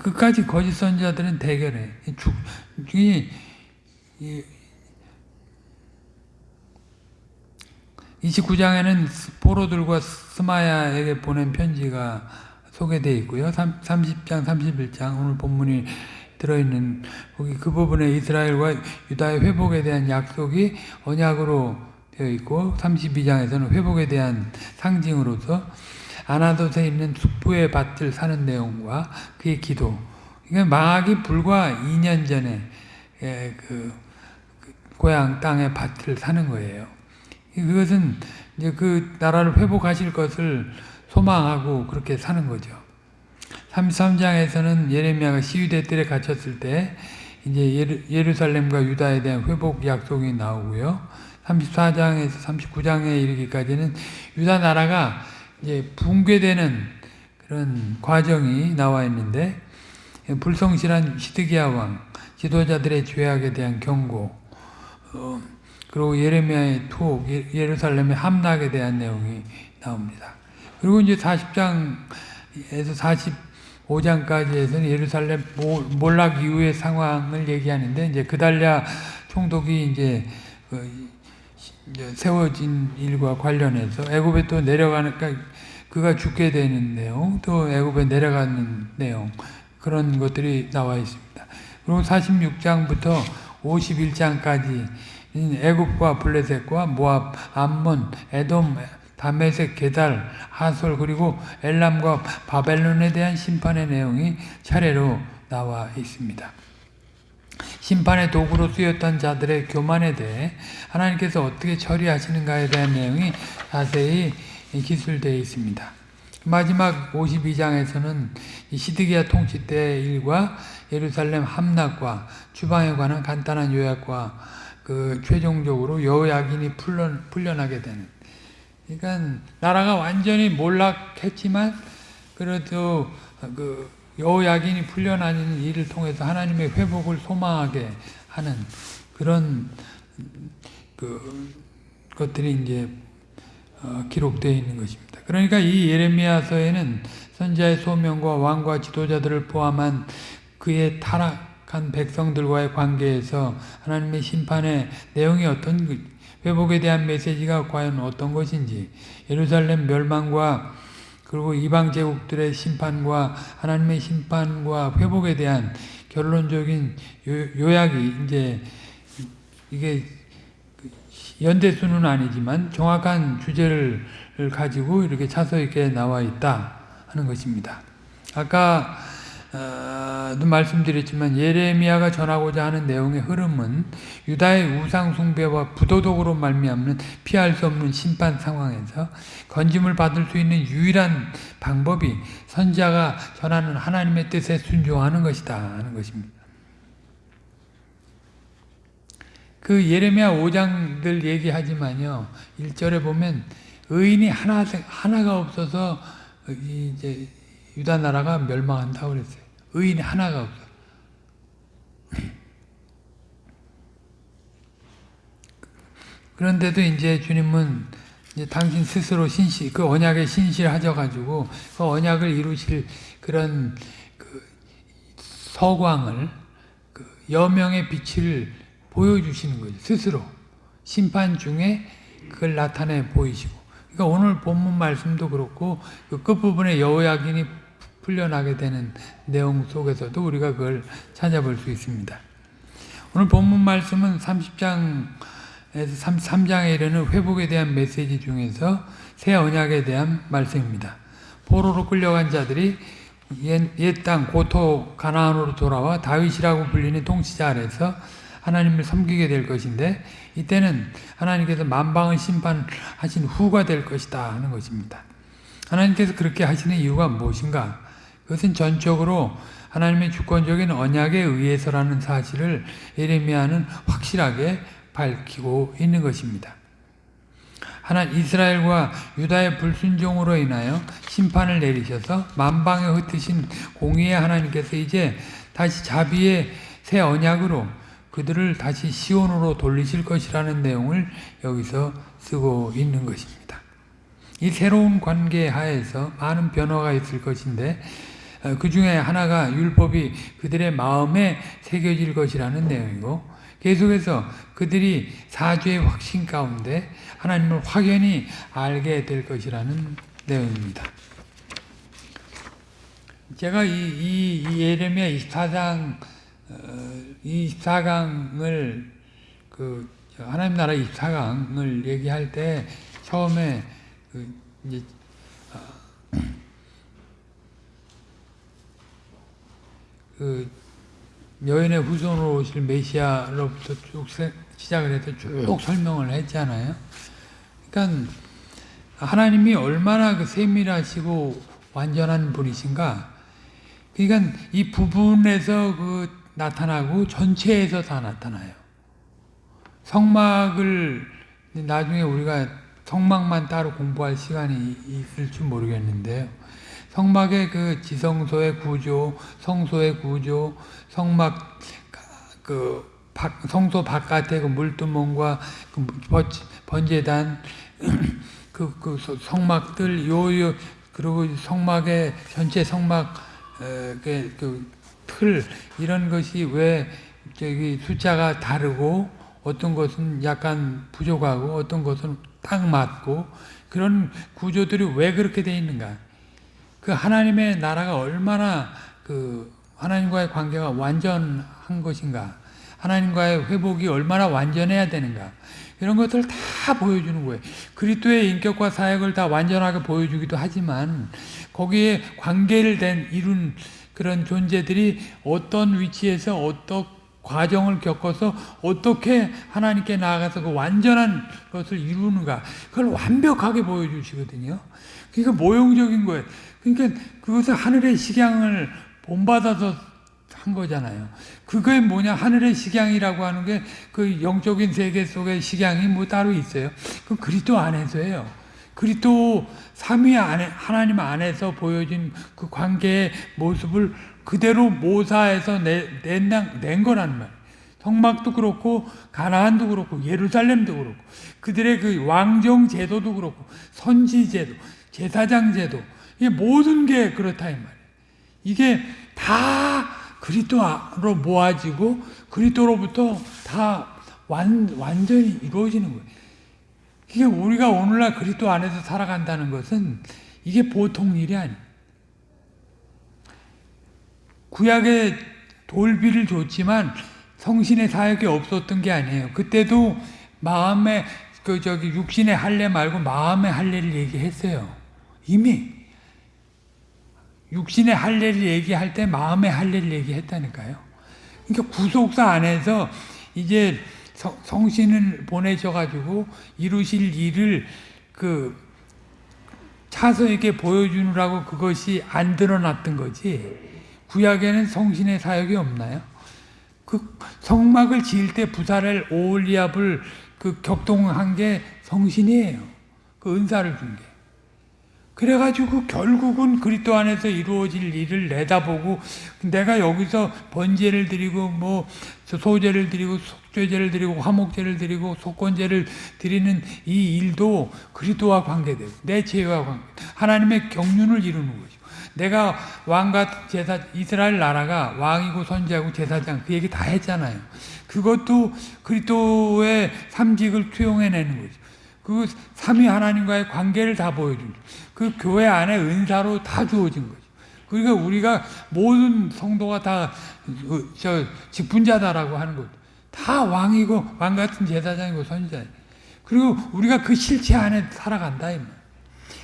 끝까지 거짓 선자들은 대결해. 죽, 이, 이, 29장에는 포로들과 스마야에게 보낸 편지가 소개되어 있고요. 30장, 31장 오늘 본문이 들어있는 거기 그 부분에 이스라엘과 유다의 회복에 대한 약속이 언약으로 되어 있고 32장에서는 회복에 대한 상징으로서 아나돗에 있는 숙부의 밭을 사는 내용과 그의 기도 그러니까 망하기 불과 2년 전에 그 고향 땅의 밭을 사는 거예요. 그것은 이제 그 나라를 회복하실 것을 소망하고 그렇게 사는 거죠. 33장에서는 예레미야가 시위대 뜰에 갇혔을 때 이제 예루살렘과 유다에 대한 회복 약속이 나오고요. 34장에서 39장에 이르기까지는 유다 나라가 이제 붕괴되는 그런 과정이 나와 있는데 불성실한 시드기야 왕, 지도자들의 죄악에 대한 경고, 어, 그리고 예레미야의 투 예, 예루살렘의 함락에 대한 내용이 나옵니다. 그리고 이제 40장에서 45장까지에서는 예루살렘 몰락 이후의 상황을 얘기하는데 이제 그달랴 총독이 이제 그 세워진 일과 관련해서 애굽에 또 내려가니까 그가 죽게 되는 내용, 또 애굽에 내려가는 내용 그런 것들이 나와 있습니다. 그리고 46장부터 51장까지 애굽과 블레셋과 모압, 암몬, 에돔, 다메섹, 게달, 하솔 그리고 엘람과 바벨론에 대한 심판의 내용이 차례로 나와 있습니다. 심판의 도구로 쓰였던 자들의 교만에 대해 하나님께서 어떻게 처리하시는가에 대한 내용이 자세히 기술되어 있습니다. 마지막 52장에서는 시드기야 통치 때의 일과 예루살렘 함락과 주방에 관한 간단한 요약과 그 최종적으로 여호야긴이 풀려, 풀려나게 되는 그러니까 나라가 완전히 몰락했지만 그래도 그 여호야긴이 풀려나는 일을 통해서 하나님의 회복을 소망하게 하는 그런 그 것들이 이제 어, 기록되어 있는 것입니다. 그러니까 이 예레미야서에는 선자의 소명과 왕과 지도자들을 포함한 그의 타락 한 백성들과의 관계에서 하나님의 심판의 내용이 어떤 회복에 대한 메시지가 과연 어떤 것인지 예루살렘 멸망과 그리고 이방 제국들의 심판과 하나님의 심판과 회복에 대한 결론적인 요약이 이제 이게 연대수는 아니지만 정확한 주제를 가지고 이렇게 차서 있게 나와 있다 하는 것입니다. 아까 어, 말씀드렸지만 예레미야가 전하고자 하는 내용의 흐름은 유다의 우상 숭배와 부도덕으로 말미암는 피할 수 없는 심판 상황에서 건짐을 받을 수 있는 유일한 방법이 선자가 전하는 하나님의 뜻에 순종하는 것이다 하는 것입니다. 그 예레미야 5장들 얘기하지만요. 1절에 보면 의인이 하나 하나가 없어서 이제 유다 나라가 멸망한다고 그랬어요. 의인이 하나가 없어. 그런데도 이제 주님은 이제 당신 스스로 신실, 그 언약에 신실하셔가지고 그 언약을 이루실 그런 그 서광을 그 여명의 빛을 보여주시는 거죠. 스스로 심판 중에 그걸 나타내 보이시고. 그러니까 오늘 본문 말씀도 그렇고 그 끝부분에 여호야긴이 풀려나게 되는 내용 속에서도 우리가 그걸 찾아볼 수 있습니다. 오늘 본문 말씀은 30장에서 33장에 이르는 회복에 대한 메시지 중에서 새 언약에 대한 말씀입니다. 포로로 끌려간 자들이 옛땅 고토 가나안으로 돌아와 다윗이라고 불리는 통치자 아래서 하나님을 섬기게 될 것인데 이때는 하나님께서 만방을 심판하신 후가 될 것이다 하는 것입니다. 하나님께서 그렇게 하시는 이유가 무엇인가? 그것은 전적으로 하나님의 주권적인 언약에 의해서라는 사실을 예레미야는 확실하게 밝히고 있는 것입니다. 하나 이스라엘과 유다의 불순종으로 인하여 심판을 내리셔서 만방에 흩으신 공의의 하나님께서 이제 다시 자비의 새 언약으로 그들을 다시 시온으로 돌리실 것이라는 내용을 여기서 쓰고 있는 것입니다. 이 새로운 관계 하에서 많은 변화가 있을 것인데 어, 그 중에 하나가 율법이 그들의 마음에 새겨질 것이라는 내용이고 계속해서 그들이 사죄의 확신 가운데 하나님을 확연히 알게 될 것이라는 내용입니다. 제가 이, 이, 이 예레미야 24장 어, 24강을 그 하나님 나라 24강을 얘기할 때 처음에 그 이제 그 여인의 후손으로 오실 메시아로부터 쭉 시작을 해서 쭉 설명을 했잖아요. 그러니까 하나님이 얼마나 그 세밀하시고 완전한 분이신가. 그러니까 이 부분에서 그 나타나고 전체에서 다 나타나요. 성막을 나중에 우리가 성막만 따로 공부할 시간이 있을 줄 모르겠는데요. 성막의 그 지성소의 구조, 성소의 구조, 성막 그 성소 바깥의 그 물두멍과 그 번제단 <clears throat> 그, 그 성막들 요요 그리고 성막의 전체 성막 그, 그틀 이런 것이 왜 저기 숫자가 다르고 어떤 것은 약간 부족하고 어떤 것은 딱 맞고 그런 구조들이 왜 그렇게 돼 있는가? 그 하나님의 나라가 얼마나 그 하나님과의 관계가 완전한 것인가? 하나님과의 회복이 얼마나 완전해야 되는가? 이런 것들 다 보여주는 거예요. 그리스도의 인격과 사역을 다 완전하게 보여주기도 하지만 거기에 관계를 된 이룬 그런 존재들이 어떤 위치에서 어떤 과정을 겪어서 어떻게 하나님께 나아가서 그 완전한 것을 이루는가 그걸 완벽하게 보여주시거든요. 그러니까 모형적인 거예요. 그러니까 그것을 하늘의 식양을 본받아서 한 거잖아요. 그게 뭐냐 하늘의 식양이라고 하는 게 그 영적인 세계 속의 식양이 뭐 따로 있어요. 그 그리스도 안에서예요. 그리스도 삼위 안에 하나님 안에서 보여진 그 관계의 모습을 그대로 모사해서 낸, 낸 거란 말이에요. 성막도 그렇고 가나안도 그렇고 예루살렘도 그렇고 그들의 그 왕정 제도도 그렇고 선지 제도, 제사장 제도 이 모든 게 그렇다 이 말이에요. 이게 다 그리스도로 모아지고 그리스도로부터 다 완, 완전히 이루어지는 거예요. 이게 우리가 오늘날 그리스도 안에서 살아간다는 것은 이게 보통 일이 아니에요. 구약의 돌비를 줬지만 성신의 사역이 없었던 게 아니에요. 그때도 마음의 그 저기 육신의 할례 말고 마음의 할례를 얘기했어요. 이미 육신의 할례를 얘기할 때 마음의 할례를 얘기했다니까요. 그러니까 구속사 안에서 이제 성신을 보내셔가지고 이루실 일을 그 차서에게 보여주느라고 그것이 안 드러났던 거지. 구약에는 성신의 사역이 없나요? 그 성막을 지을 때 부사를 오올리압을 그 격동한 게 성신이에요. 그 은사를 준 게. 그래가지고 결국은 그리스도 안에서 이루어질 일을 내다보고 내가 여기서 번제를 드리고 뭐 소제를 드리고 속죄제를 드리고 화목제를 드리고 속건제를 드리는 이 일도 그리스도와 관계되고 내 죄와 관계 하나님의 경륜을 이루는 거죠. 내가 왕과 제사 이스라엘 나라가 왕이고 선지하고 제사장 그 얘기 다 했잖아요. 그것도 그리스도의 삼직을 투영해내는 거죠. 그 삼위 하나님과의 관계를 다 보여준 그 교회 안에 은사로 다 주어진 거죠. 그러니까 우리가 모든 성도가 다저 그, 직분자다라고 하는 것. 다 왕이고 왕 같은 제사장이고 선지자. 그리고 우리가 그 실체 안에 살아간다 이 말.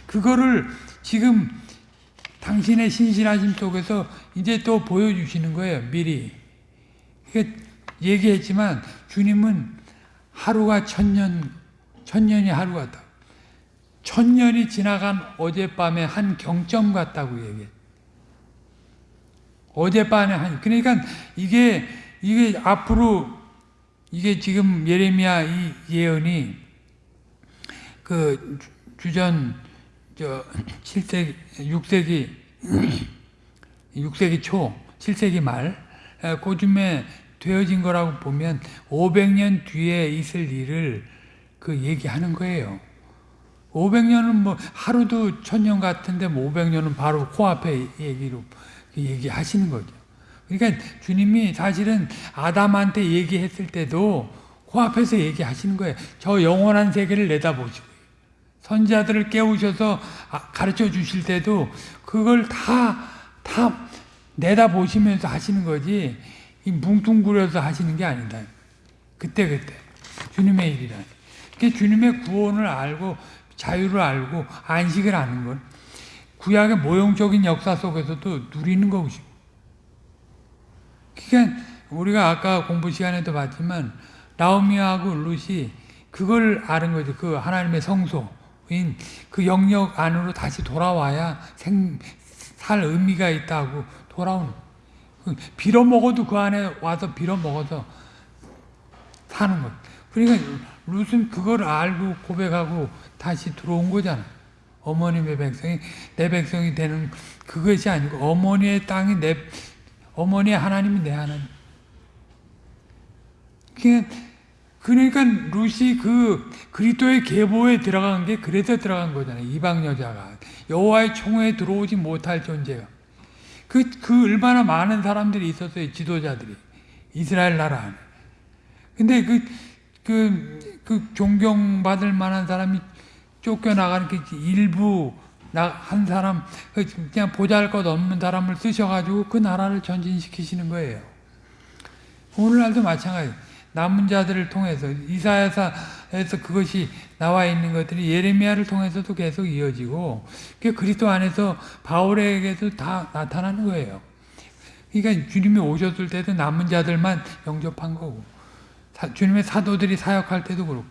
그거를 지금 당신의 신실하심 속에서 이제 또 보여주시는 거예요. 미리. 얘기했지만 주님은 하루가 천년 천년이 하루 같다. 천년이 지나간 어젯밤의 한 경점 같다고 얘기해. 어젯밤에 한 그러니까 이게 이게 앞으로 이게 지금 예레미야 이 예언이 그 주전 저 7세기 6세기 6세기 초 7세기 말 그쯤에 되어진 거라고 보면 500년 뒤에 있을 일을 그 얘기하는 거예요. 500년은 뭐 하루도 천년 같은데 뭐 500년은 바로 코앞에 얘기로 그 얘기하시는 거죠. 그러니까 주님이 사실은 아담한테 얘기했을 때도 코앞에서 얘기하시는 거예요. 저 영원한 세계를 내다보시고 선자들을 깨우셔서 아, 가르쳐 주실 때도 그걸 다, 다 내다보시면서 하시는 거지 뭉뚱그려서 하시는 게 아니다. 그때 그때 주님의 일이라. 주님의 구원을 알고 자유를 알고 안식을 아는 건 구약의 모형적인 역사 속에서도 누리는 것이고 그러니까 우리가 아까 공부 시간에도 봤지만 나오미하고 룻이 그걸 아는 거죠. 그 하나님의 성소인 그 영역 안으로 다시 돌아와야 생, 살 의미가 있다고 돌아오는 빌어먹어도 그 안에 와서 빌어먹어서 사는 것. 그러니까 룻은 그걸 알고 고백하고 다시 들어온 거잖아. 어머님의 백성이 내 백성이 되는 그것이 아니고 어머니의 땅이 내 어머니의 하나님이 내 하나님. 그러니까 룻이 그 그리스도의 계보에 들어간 게 그래서 들어간 거잖아요. 이방 여자가 여호와의 총회에 들어오지 못할 존재가. 그, 그 얼마나 많은 사람들이 있었어요. 지도자들이. 이스라엘 나라. 근데 그 그, 그 존경받을 만한 사람이 쫓겨나가는 그 일부 나 한 사람 그 그냥 보잘 것 없는 사람을 쓰셔가지고 그 나라를 전진시키시는 거예요. 오늘날도 마찬가지. 남은 자들을 통해서 이사야서에서 그것이 나와 있는 것들이 예레미야를 통해서도 계속 이어지고 그 그리스도 안에서 바울에게도 다 나타나는 거예요. 그러니까 주님이 오셨을 때도 남은 자들만 영접한 거고 사, 주님의 사도들이 사역할 때도 그렇고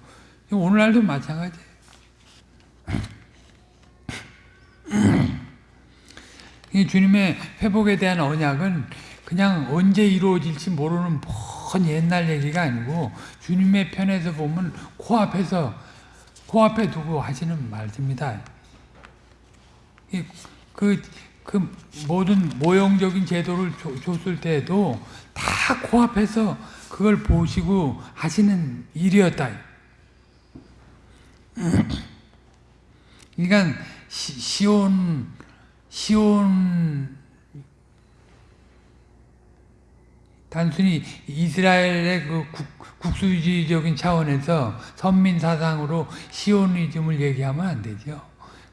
오늘날도 마찬가지예요. 이 주님의 회복에 대한 언약은 그냥 언제 이루어질지 모르는 먼 옛날 얘기가 아니고 주님의 편에서 보면 코앞에서 코앞에 두고 하시는 말씀입니다. 그, 그 모든 모형적인 제도를 줬을 때도 다 코앞에서 그걸 보시고 하시는 일이었다. <clears throat> 그러니까 시온 시온 단순히 이스라엘의 그 국, 수주의적인 차원에서 선민 사상으로 시오니즘을 얘기하면 안 되죠.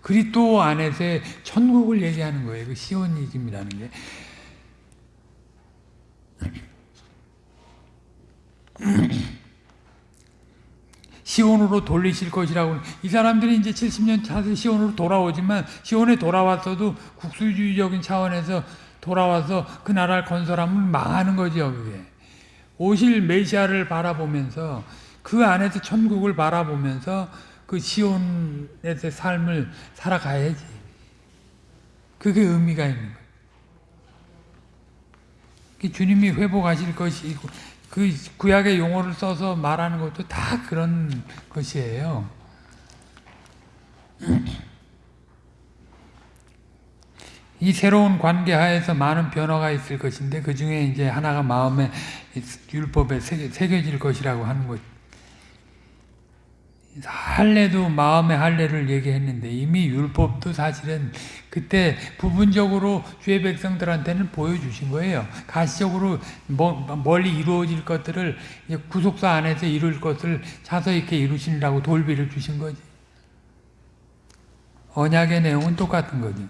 그리스도 안에서의 천국을 얘기하는 거예요. 그 시오니즘이라는 게. <clears throat> 시온으로 돌리실 것이라고 이 사람들이 이제 70년 차서 시온으로 돌아오지만 시온에 돌아왔어도 국수주의적인 차원에서 돌아와서 그 나라를 건설하면 망하는 거죠 그게 오실 메시아를 바라보면서 그 안에서 천국을 바라보면서 그 시온에서 삶을 살아가야지 그게 의미가 있는 거예요 주님이 회복하실 것이고 그 구약의 용어를 써서 말하는 것도 다 그런 것이에요. <clears throat> 이 새로운 관계 하에서 많은 변화가 있을 것인데 그 중에 이제 하나가 마음의 율법에 새겨질 것이라고 하는 것. 할례도 마음의 할례를 얘기했는데 이미 율법도 사실은 그때 부분적으로 주의 백성들한테는 보여주신 거예요. 가시적으로 멀리 이루어질 것들을 구속사 안에서 이룰 것을 자서 있게 이루시라고 돌비를 주신 거지. 언약의 내용은 똑같은 거죠.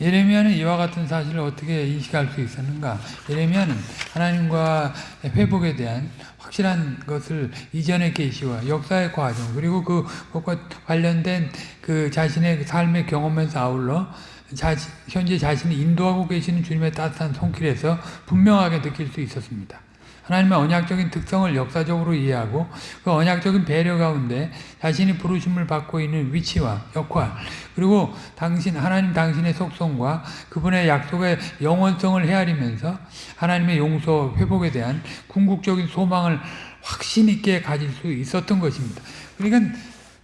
예레미야는 <clears throat> 이와 같은 사실을 어떻게 인식할 수 있었는가? 예레미야는 하나님과 회복에 대한 확실한 것을 이전의 계시와 역사의 과정 그리고 그 것과 관련된 그 자신의 삶의 경험에서 아울러 자신, 현재 자신이 인도하고 계시는 주님의 따뜻한 손길에서 분명하게 느낄 수 있었습니다. 하나님의 언약적인 특성을 역사적으로 이해하고 그 언약적인 배려 가운데 자신이 부르심을 받고 있는 위치와 역할 그리고 당신 하나님 당신의 속성과 그분의 약속의 영원성을 헤아리면서 하나님의 용서 회복에 대한 궁극적인 소망을 확신 있게 가질 수 있었던 것입니다. 그러니까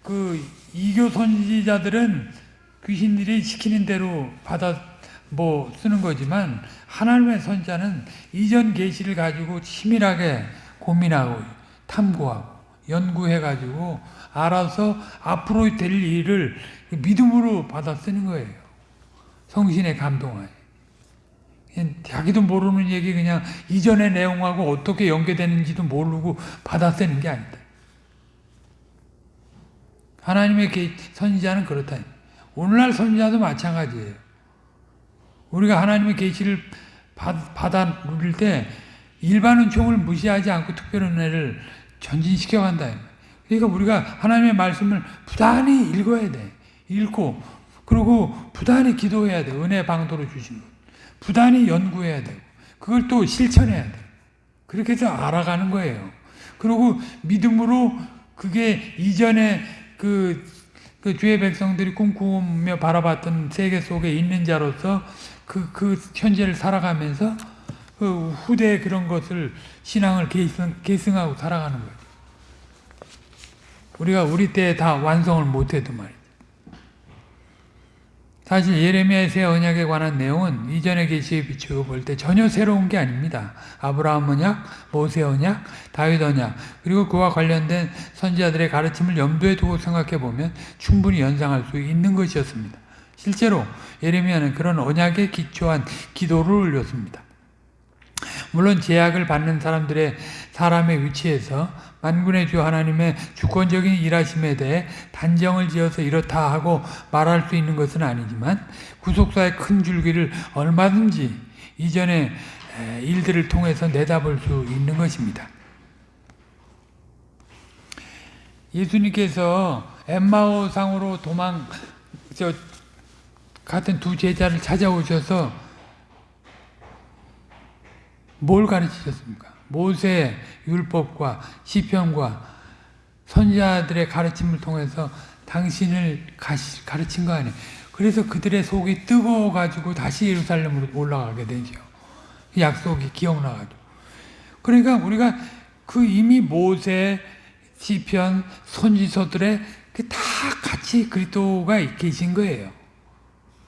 그 이교 선지자들은 귀신들이 시키는 대로 받아 뭐 쓰는 거지만 하나님의 선자는 이전 계시를 가지고 치밀하게 고민하고 탐구하고 연구해 가지고 알아서 앞으로 될 일을 믿음으로 받아 쓰는 거예요. 성신의 감동하에. 자기도 모르는 얘기 그냥 이전의 내용하고 어떻게 연계되는지도 모르고 받아 쓰는 게 아니다. 하나님의 선지자는 그렇다. 오늘날 선지자도 마찬가지예요. 우리가 하나님의 계시를 받아 누릴 때 일반 은총을 무시하지 않고 특별 은혜를 전진시켜 간다. 그러니까 우리가 하나님의 말씀을 부단히 읽어야 돼. 읽고 그리고 부단히 기도해야 돼. 은혜 방도로 주신 것. 부단히 연구해야 돼. 그걸 또 실천해야 돼. 그렇게 해서 알아가는 거예요. 그리고 믿음으로 그게 이전에 그, 그 주의 백성들이 꿈꾸며 바라봤던 세계 속에 있는 자로서 그, 그 현재를 살아가면서 그 후대에 그런 것을 신앙을 계승, 계승하고 살아가는 거예요. 우리가 우리 때 다 완성을 못해도 말이죠. 사실 예레미야의 새 언약에 관한 내용은 이전의 계시에 비추어 볼 때 전혀 새로운 게 아닙니다. 아브라함 언약, 모세 언약, 다윗 언약, 그리고 그와 관련된 선지자들의 가르침을 염두에 두고 생각해 보면 충분히 연상할 수 있는 것이었습니다. 실제로 예레미야는 그런 언약에 기초한 기도를 올렸습니다. 물론 제약을 받는 사람들의 사람의 위치에서 만군의 주 하나님의 주권적인 일하심에 대해 단정을 지어서 이렇다 하고 말할 수 있는 것은 아니지만 구속사의 큰 줄기를 얼마든지 이전의 에, 일들을 통해서 내다볼 수 있는 것입니다. 예수님께서 엠마오상으로 도망 저 같은 두 제자를 찾아오셔서 뭘 가르치셨습니까? 모세 율법과 시편과 선지자들의 가르침을 통해서 당신을 가르친 거 아니에요. 그래서 그들의 속이 뜨거워 가지고 다시 예루살렘으로 올라가게 되죠. 그 약속이 기억나가지고. 그러니까 우리가 그 이미 모세 시편 선지서들의 그다 같이 그리스도가 계신 거예요.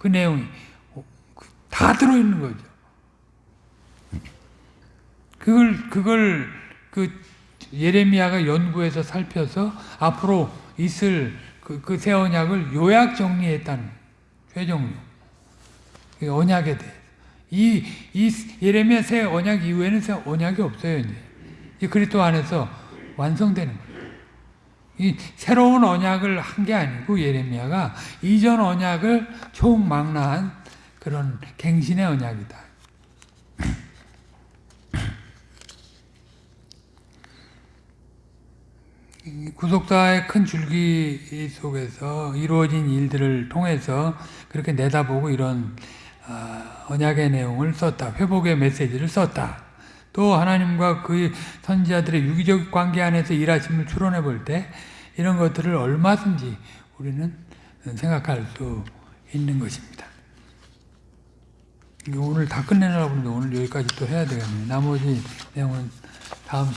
그 내용이 다 들어 있는 거죠. 그걸 그걸 그 예레미야가 연구해서 살펴서 앞으로 있을 그, 새 언약을 요약 정리했다는 최종료 그 언약에 대해 이, 이 예레미야 새 언약 이후에는 새 언약이 없어요 이제 이 그리스도 안에서 완성되는 거예요. 이 새로운 언약을 한 게 아니고 예레미야가 이전 언약을 총망라한 그런 갱신의 언약이다. 구속사의 큰 줄기 속에서 이루어진 일들을 통해서 그렇게 내다보고 이런 아, 언약의 내용을 썼다. 회복의 메시지를 썼다. 또 하나님과 그 선지자들의 유기적 관계 안에서 일하심을 추론해 볼 때 이런 것들을 얼마든지 우리는 생각할 수 있는 것입니다. 오늘 다 끝내려고 하는데 오늘 여기까지 또 해야 되겠네요. 나머지 내용은 다음